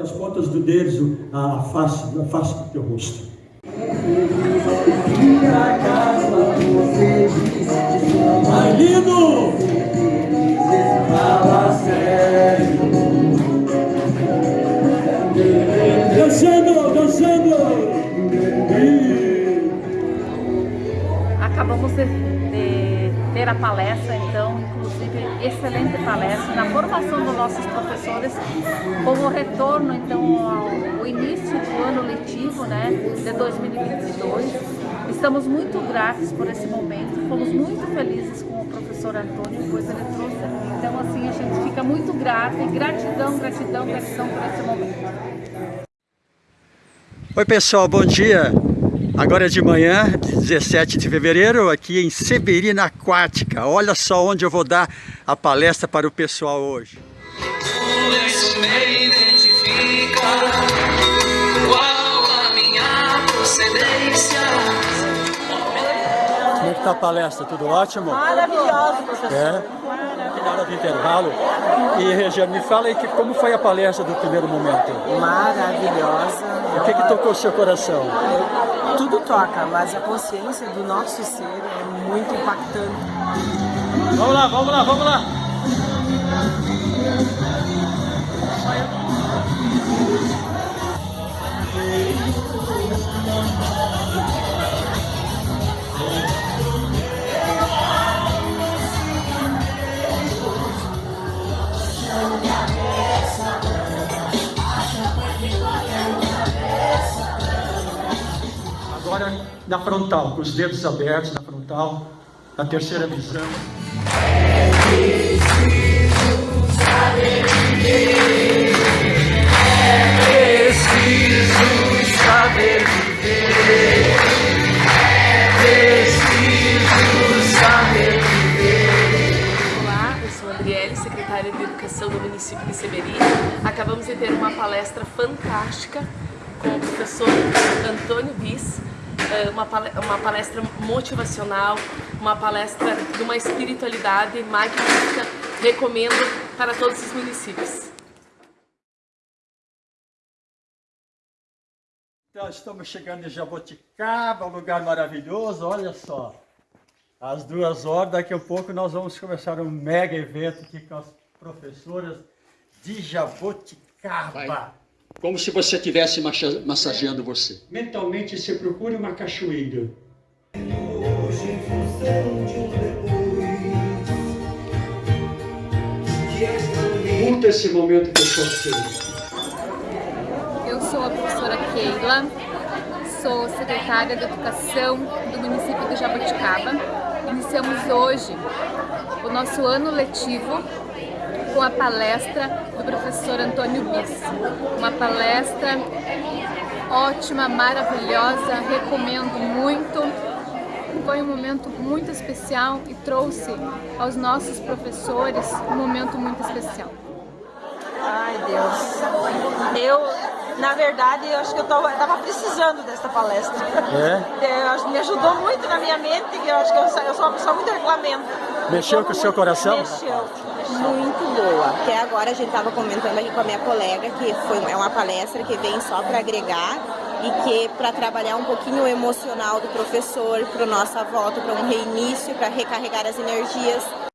As pontas do dedo, a face, a face do teu rosto. Ai, lindo! Dançando, dançando! Acabamos de, de ter a palestra, então, inclusive, excelente palestra na formação dos nossos professores, como retorno, então, ao, início do ano letivo, né, de 2022. Estamos muito gratos por esse momento, fomos muito felizes com o professor Antônio, pois ele trouxe. Então, assim, a gente fica muito grato e gratidão, gratidão, gratidão por esse momento. Oi pessoal, bom dia! Agora é de manhã, 17 de fevereiro, aqui em Severina Aquática. Olha só onde eu vou dar a palestra para o pessoal hoje. Como é que está a palestra? Tudo ótimo? Maravilhoso, professor. É? Hora do intervalo. E, Regiane, me fala aí que, como foi a palestra do primeiro momento? Maravilhosa. O que, que tocou o seu coração? Tudo toca, mas a consciência do nosso ser é muito impactante. Vamos lá, vamos lá, vamos lá! Agora na frontal, com os dedos abertos na frontal, na terceira visão. É preciso saber viver. É preciso saber viver. É preciso saber viver. Olá, eu sou a Adriele, secretária de Educação do município de Severino. Acabamos de ter uma palestra fantástica com o professor uma palestra motivacional, uma palestra de uma espiritualidade magnífica, recomendo para todos os municípios. Então, estamos chegando em Jaboticaba, um lugar maravilhoso, olha só. Às duas horas, daqui a pouco nós vamos começar um mega evento aqui com as professoras de Jaboticaba. Vai. Como se você estivesse massageando você. Mentalmente você procura uma cachoeira. Hoje, em função de um depois, Curta esse momento que eu estou Eu sou a professora Keila, sou secretária de Educação do município de Jaboticaba. Iniciamos hoje o nosso ano letivo com a palestra do professor Antônio Bis. Uma palestra ótima, maravilhosa, recomendo muito. Foi um momento muito especial e trouxe aos nossos professores um momento muito especial. Ai, Deus. Eu, na verdade, eu acho que eu estava precisando dessa palestra. É? é me ajudou muito na minha mente, que eu acho que eu, eu sou uma pessoa muito reclamenta. Mexeu com o seu coração? Mexeu muito boa. Até agora a gente estava comentando aqui com a minha colega que foi, é uma palestra que vem só para agregar e que para trabalhar um pouquinho o emocional do professor, para o nossa volta, para um reinício, para recarregar as energias.